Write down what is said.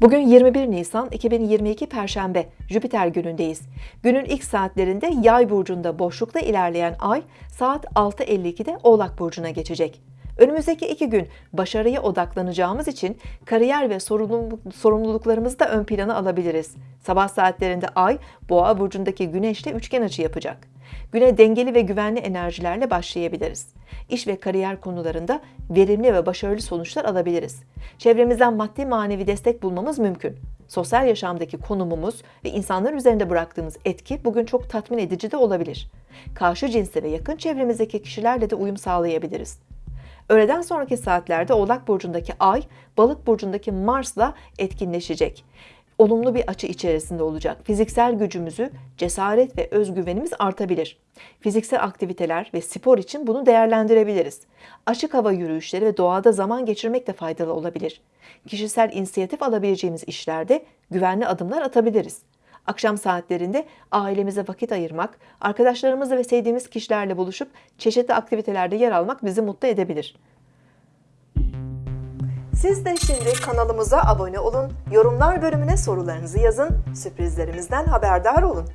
Bugün 21 Nisan 2022 Perşembe, Jüpiter günündeyiz. Günün ilk saatlerinde Yay burcunda boşlukta ilerleyen Ay saat 6.52'de Oğlak burcuna geçecek. Önümüzdeki iki gün başarıya odaklanacağımız için kariyer ve sorumluluklarımızı da ön plana alabiliriz. Sabah saatlerinde Ay, Boğa burcundaki Güneş'le üçgen açı yapacak. Güne dengeli ve güvenli enerjilerle başlayabiliriz. İş ve kariyer konularında verimli ve başarılı sonuçlar alabiliriz. Çevremizden maddi manevi destek bulmamız mümkün. Sosyal yaşamdaki konumumuz ve insanlar üzerinde bıraktığımız etki bugün çok tatmin edici de olabilir. Karşı cinsle ve yakın çevremizdeki kişilerle de uyum sağlayabiliriz. Öğleden sonraki saatlerde Oğlak Burcu'ndaki Ay, Balık Burcu'ndaki Mars'la etkinleşecek. Olumlu bir açı içerisinde olacak. Fiziksel gücümüzü, cesaret ve özgüvenimiz artabilir. Fiziksel aktiviteler ve spor için bunu değerlendirebiliriz. Açık hava yürüyüşleri ve doğada zaman geçirmek de faydalı olabilir. Kişisel inisiyatif alabileceğimiz işlerde güvenli adımlar atabiliriz. Akşam saatlerinde ailemize vakit ayırmak, arkadaşlarımızla ve sevdiğimiz kişilerle buluşup çeşitli aktivitelerde yer almak bizi mutlu edebilir. Siz de şimdi kanalımıza abone olun, yorumlar bölümüne sorularınızı yazın, sürprizlerimizden haberdar olun.